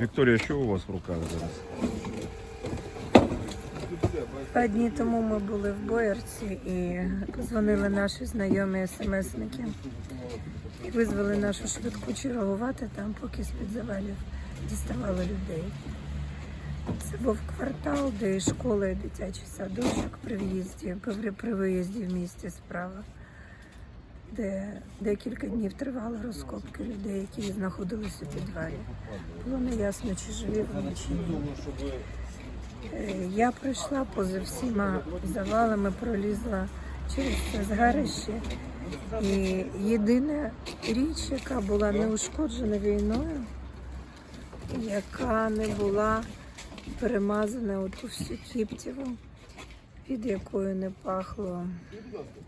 Вікторія, що у вас в руках зараз? Два дні тому ми були в Боярці і позвонили наші знайомі смсники і визвали нашу швидку чергувати там, поки з-під завалів діставали людей. Це був квартал, де і дитячий садочок при в'їзді, при виїзді в місті справа, де декілька днів тривали розкопки людей, які знаходилися у підвалі. Було неясно, чи живі вони, чи ні. Е, Я пройшла поза всіма завалами, пролізла через це згарище. І єдина річ, яка була не ушкоджена війною, яка не була перемазана у всю кіптєву, від якої не пахло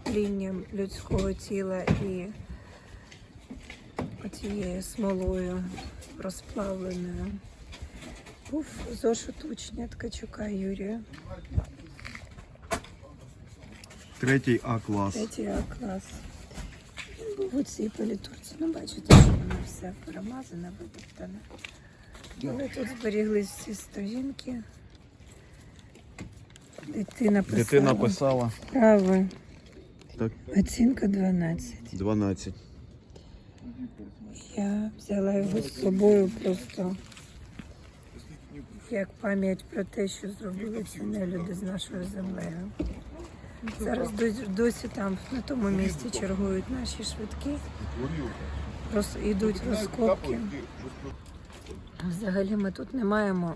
тлінням людського тіла і оцією смолою розплавленою був зошит учня Ткачука Юрія, Третій А клас. третій А клас. Він був у цій політурці. Ну, бачите, що воно все перемазане, витоптане. Але тут зберіглись всі сторінки. Дитина писала. Дитина писала. Право. Так. Оцінка 12. 12. Я взяла його з собою просто як пам'ять про те, що зробили ці нелюди з нашою землею. Зараз досі, там на тому місці чергують наші швидкі, роз, йдуть розкопки. Взагалі ми тут не маємо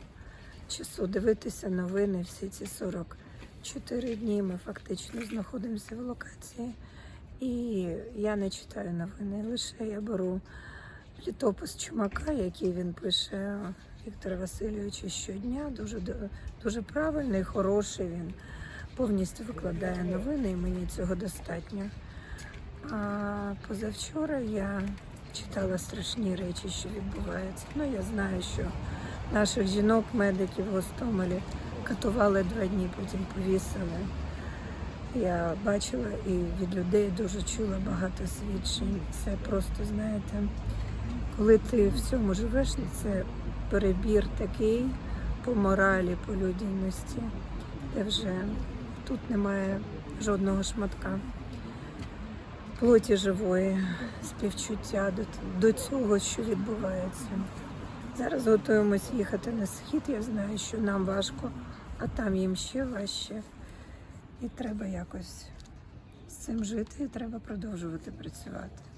часу дивитися новини всі ці 44 дні. Ми фактично знаходимося в локації. І я не читаю новини, лише я беру літопис Чумака, який він пише Віктора Васильовича щодня. Дуже дуже правильний, хороший. Він повністю викладає новини, і мені цього достатньо. А позавчора я читала страшні речі, що відбуваються. Ну, я знаю, що наших жінок, медиків в Гостомелі катували два дні, потім повісили. Я бачила і від людей дуже чула багато свідчень. Це просто, знаєте, коли ти в цьому живеш, це перебір такий по моралі, по людяності, де вже тут немає жодного шматка плоті живої, співчуття до, до цього, що відбувається. Зараз готуємось їхати на схід. Я знаю, що нам важко, а там їм ще важче. І треба якось з цим жити, і треба продовжувати працювати.